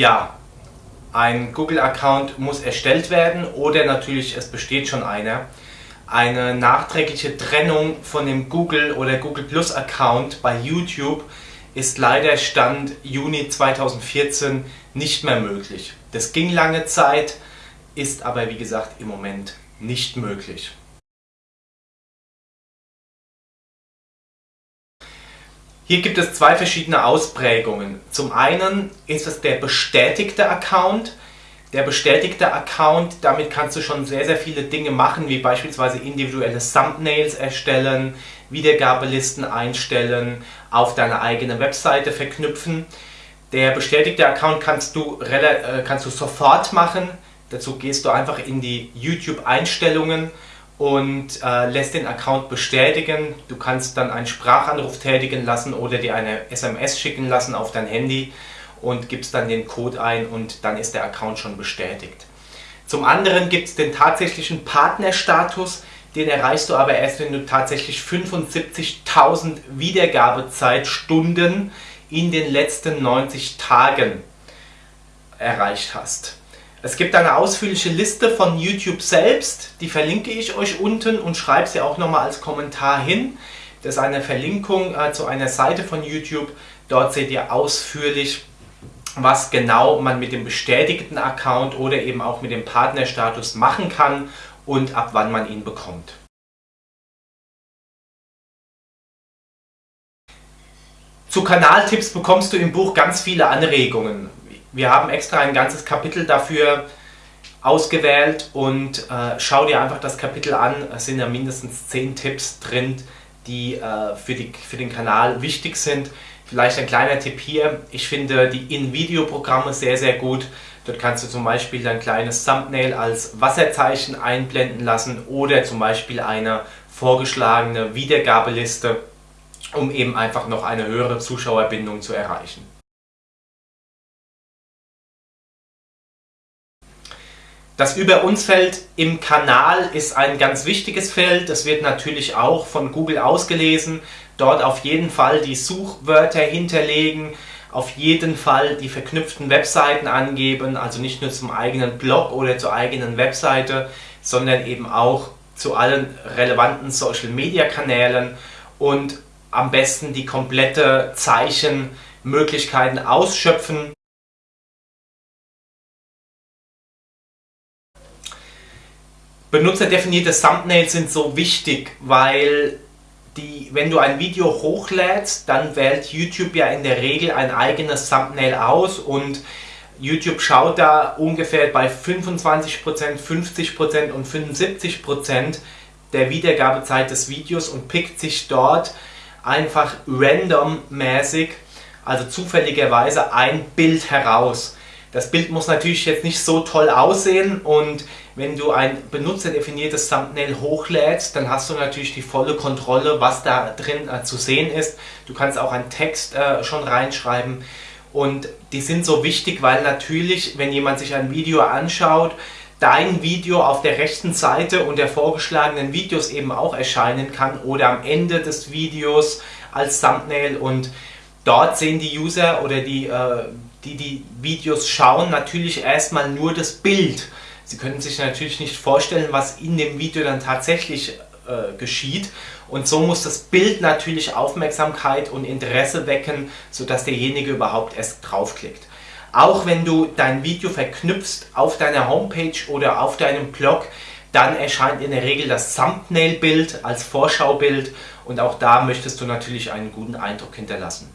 Ja, ein Google-Account muss erstellt werden oder natürlich es besteht schon einer. Eine nachträgliche Trennung von dem Google oder Google Plus Account bei YouTube ist leider Stand Juni 2014 nicht mehr möglich. Das ging lange Zeit, ist aber wie gesagt im Moment nicht möglich. Hier gibt es zwei verschiedene Ausprägungen. Zum einen ist es der bestätigte Account. Der bestätigte Account, damit kannst du schon sehr, sehr viele Dinge machen, wie beispielsweise individuelle Thumbnails erstellen, Wiedergabelisten einstellen, auf deine eigene Webseite verknüpfen. Der bestätigte Account kannst du, äh, kannst du sofort machen. Dazu gehst du einfach in die YouTube-Einstellungen und äh, lässt den Account bestätigen. Du kannst dann einen Sprachanruf tätigen lassen oder dir eine SMS schicken lassen auf dein Handy und gibst dann den Code ein und dann ist der Account schon bestätigt. Zum anderen gibt es den tatsächlichen Partnerstatus, den erreichst du aber erst, wenn du tatsächlich 75.000 Wiedergabezeitstunden in den letzten 90 Tagen erreicht hast. Es gibt eine ausführliche Liste von YouTube selbst, die verlinke ich euch unten und schreibe sie auch nochmal als Kommentar hin. Das ist eine Verlinkung äh, zu einer Seite von YouTube. Dort seht ihr ausführlich, was genau man mit dem bestätigten Account oder eben auch mit dem Partnerstatus machen kann und ab wann man ihn bekommt. Zu Kanaltipps bekommst du im Buch ganz viele Anregungen. Wir haben extra ein ganzes Kapitel dafür ausgewählt und äh, schau dir einfach das Kapitel an. Es sind ja mindestens 10 Tipps drin, die, äh, für, die für den Kanal wichtig sind. Vielleicht ein kleiner Tipp hier. Ich finde die In-Video-Programme sehr, sehr gut. Dort kannst du zum Beispiel dein kleines Thumbnail als Wasserzeichen einblenden lassen oder zum Beispiel eine vorgeschlagene Wiedergabeliste, um eben einfach noch eine höhere Zuschauerbindung zu erreichen. Das Über uns Feld im Kanal ist ein ganz wichtiges Feld. Das wird natürlich auch von Google ausgelesen. Dort auf jeden Fall die Suchwörter hinterlegen, auf jeden Fall die verknüpften Webseiten angeben, also nicht nur zum eigenen Blog oder zur eigenen Webseite, sondern eben auch zu allen relevanten Social Media Kanälen und am besten die komplette Zeichenmöglichkeiten ausschöpfen. Benutzerdefinierte Thumbnails sind so wichtig, weil die, wenn du ein Video hochlädst, dann wählt YouTube ja in der Regel ein eigenes Thumbnail aus und YouTube schaut da ungefähr bei 25%, 50% und 75% der Wiedergabezeit des Videos und pickt sich dort einfach randommäßig, also zufälligerweise ein Bild heraus. Das Bild muss natürlich jetzt nicht so toll aussehen und wenn du ein benutzerdefiniertes Thumbnail hochlädst, dann hast du natürlich die volle Kontrolle, was da drin äh, zu sehen ist. Du kannst auch einen Text äh, schon reinschreiben und die sind so wichtig, weil natürlich, wenn jemand sich ein Video anschaut, dein Video auf der rechten Seite und der vorgeschlagenen Videos eben auch erscheinen kann oder am Ende des Videos als Thumbnail und dort sehen die User oder die äh, die die Videos schauen, natürlich erstmal nur das Bild. Sie können sich natürlich nicht vorstellen, was in dem Video dann tatsächlich äh, geschieht. Und so muss das Bild natürlich Aufmerksamkeit und Interesse wecken, sodass derjenige überhaupt erst draufklickt. Auch wenn du dein Video verknüpfst auf deiner Homepage oder auf deinem Blog, dann erscheint in der Regel das Thumbnail-Bild als Vorschaubild und auch da möchtest du natürlich einen guten Eindruck hinterlassen.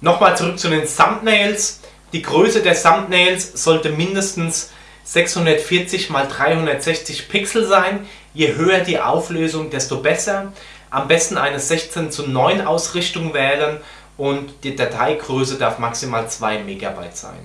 Nochmal zurück zu den Thumbnails. Die Größe der Thumbnails sollte mindestens 640 x 360 Pixel sein. Je höher die Auflösung, desto besser. Am besten eine 16 zu 9 Ausrichtung wählen und die Dateigröße darf maximal 2 MB sein.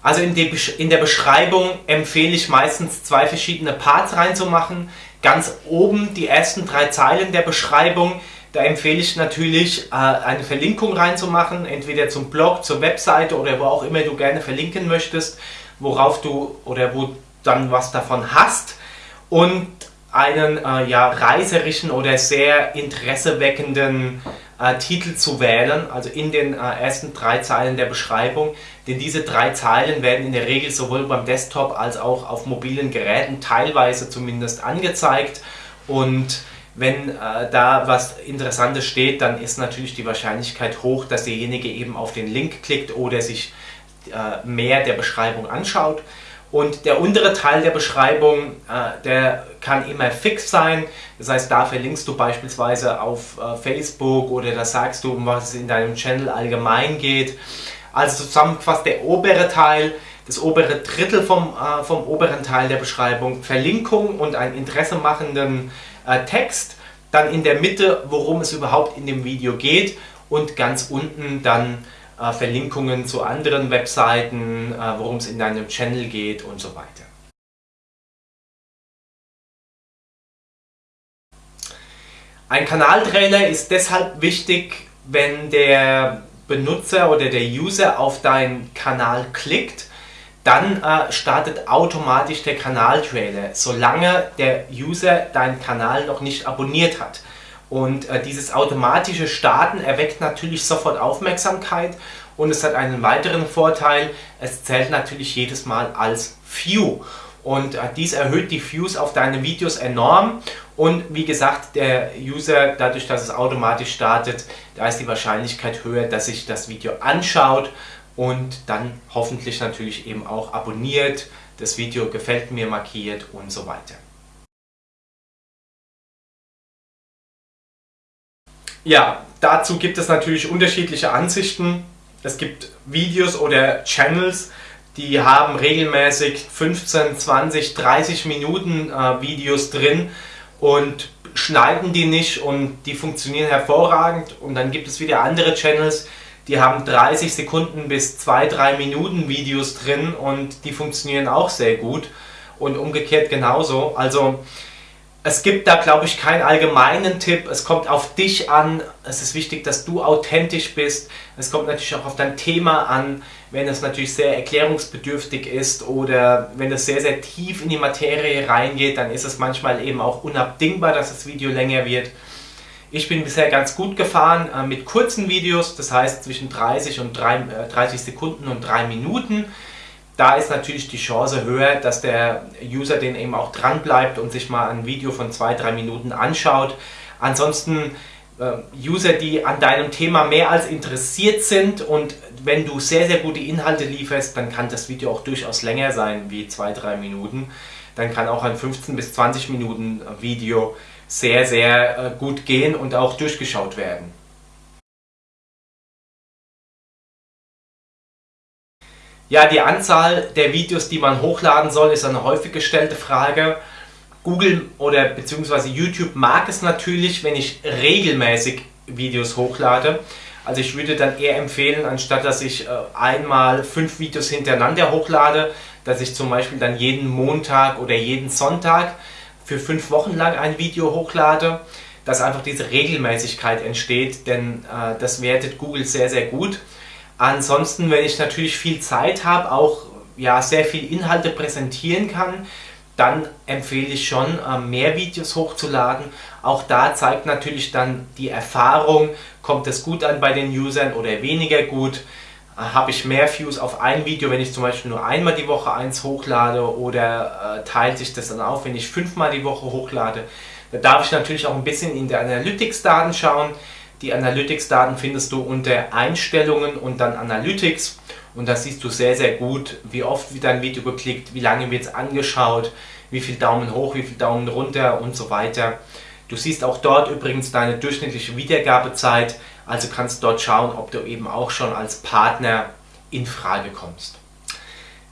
Also in, der Beschreibung empfehle ich meistens zwei verschiedene Parts reinzumachen. Ganz oben die ersten drei Zeilen der Beschreibung, da empfehle ich natürlich äh, eine Verlinkung reinzumachen, entweder zum Blog, zur Webseite oder wo auch immer du gerne verlinken möchtest, worauf du oder wo dann was davon hast. Und einen äh, ja, reiserischen oder sehr interesseweckenden Titel zu wählen, also in den äh, ersten drei Zeilen der Beschreibung, denn diese drei Zeilen werden in der Regel sowohl beim Desktop als auch auf mobilen Geräten teilweise zumindest angezeigt und wenn äh, da was Interessantes steht, dann ist natürlich die Wahrscheinlichkeit hoch, dass derjenige eben auf den Link klickt oder sich äh, mehr der Beschreibung anschaut. Und der untere Teil der Beschreibung, äh, der kann immer fix sein. Das heißt, da verlinkst du beispielsweise auf äh, Facebook oder da sagst du, um was es in deinem Channel allgemein geht. Also zusammengefasst der obere Teil, das obere Drittel vom, äh, vom oberen Teil der Beschreibung, Verlinkung und einen interessemachenden äh, Text. Dann in der Mitte, worum es überhaupt in dem Video geht und ganz unten dann Verlinkungen zu anderen Webseiten, äh, worum es in deinem Channel geht und so weiter. Ein Kanaltrailer ist deshalb wichtig, wenn der Benutzer oder der User auf deinen Kanal klickt, dann äh, startet automatisch der Kanaltrailer, solange der User deinen Kanal noch nicht abonniert hat. Und äh, dieses automatische Starten erweckt natürlich sofort Aufmerksamkeit und es hat einen weiteren Vorteil, es zählt natürlich jedes Mal als View. Und äh, dies erhöht die Views auf deine Videos enorm und wie gesagt, der User, dadurch, dass es automatisch startet, da ist die Wahrscheinlichkeit höher, dass sich das Video anschaut und dann hoffentlich natürlich eben auch abonniert, das Video gefällt mir markiert und so weiter. Ja, dazu gibt es natürlich unterschiedliche Ansichten. Es gibt Videos oder Channels, die haben regelmäßig 15, 20, 30 Minuten äh, Videos drin und schneiden die nicht und die funktionieren hervorragend. Und dann gibt es wieder andere Channels, die haben 30 Sekunden bis 2-3 Minuten Videos drin und die funktionieren auch sehr gut. Und umgekehrt genauso. Also es gibt da, glaube ich, keinen allgemeinen Tipp. Es kommt auf dich an. Es ist wichtig, dass du authentisch bist. Es kommt natürlich auch auf dein Thema an. Wenn es natürlich sehr erklärungsbedürftig ist oder wenn es sehr, sehr tief in die Materie reingeht, dann ist es manchmal eben auch unabdingbar, dass das Video länger wird. Ich bin bisher ganz gut gefahren äh, mit kurzen Videos, das heißt zwischen 30, und 3, äh, 30 Sekunden und 3 Minuten da ist natürlich die Chance höher, dass der User den eben auch dran bleibt und sich mal ein Video von zwei, drei Minuten anschaut. Ansonsten äh, User, die an deinem Thema mehr als interessiert sind und wenn du sehr, sehr gute Inhalte lieferst, dann kann das Video auch durchaus länger sein wie zwei, drei Minuten. Dann kann auch ein 15 bis 20 Minuten Video sehr, sehr äh, gut gehen und auch durchgeschaut werden. Ja, die Anzahl der Videos, die man hochladen soll, ist eine häufig gestellte Frage. Google oder beziehungsweise YouTube mag es natürlich, wenn ich regelmäßig Videos hochlade. Also ich würde dann eher empfehlen, anstatt dass ich äh, einmal fünf Videos hintereinander hochlade, dass ich zum Beispiel dann jeden Montag oder jeden Sonntag für fünf Wochen lang ein Video hochlade, dass einfach diese Regelmäßigkeit entsteht, denn äh, das wertet Google sehr, sehr gut. Ansonsten, wenn ich natürlich viel Zeit habe, auch ja, sehr viel Inhalte präsentieren kann, dann empfehle ich schon, äh, mehr Videos hochzuladen. Auch da zeigt natürlich dann die Erfahrung, kommt es gut an bei den Usern oder weniger gut. Äh, habe ich mehr Views auf ein Video, wenn ich zum Beispiel nur einmal die Woche eins hochlade oder äh, teilt sich das dann auf, wenn ich fünfmal die Woche hochlade. Da darf ich natürlich auch ein bisschen in die Analytics-Daten schauen. Die Analytics-Daten findest du unter Einstellungen und dann Analytics und da siehst du sehr, sehr gut, wie oft wird dein Video geklickt, wie lange wird es angeschaut, wie viel Daumen hoch, wie viel Daumen runter und so weiter. Du siehst auch dort übrigens deine durchschnittliche Wiedergabezeit, also kannst dort schauen, ob du eben auch schon als Partner in Frage kommst.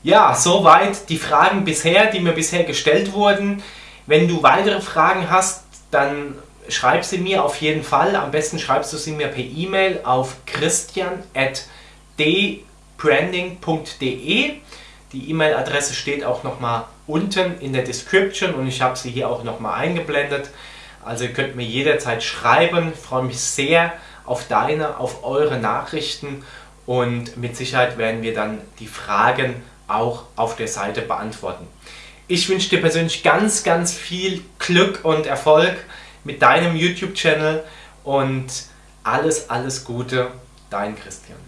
Ja, soweit die Fragen bisher, die mir bisher gestellt wurden. Wenn du weitere Fragen hast, dann schreib sie mir auf jeden Fall. Am besten schreibst du sie mir per E-Mail auf christian.dbranding.de. Die E-Mail-Adresse steht auch nochmal unten in der Description und ich habe sie hier auch nochmal eingeblendet. Also ihr könnt mir jederzeit schreiben. Ich freue mich sehr auf deine, auf eure Nachrichten und mit Sicherheit werden wir dann die Fragen auch auf der Seite beantworten. Ich wünsche dir persönlich ganz, ganz viel Glück und Erfolg mit deinem YouTube-Channel und alles, alles Gute, dein Christian.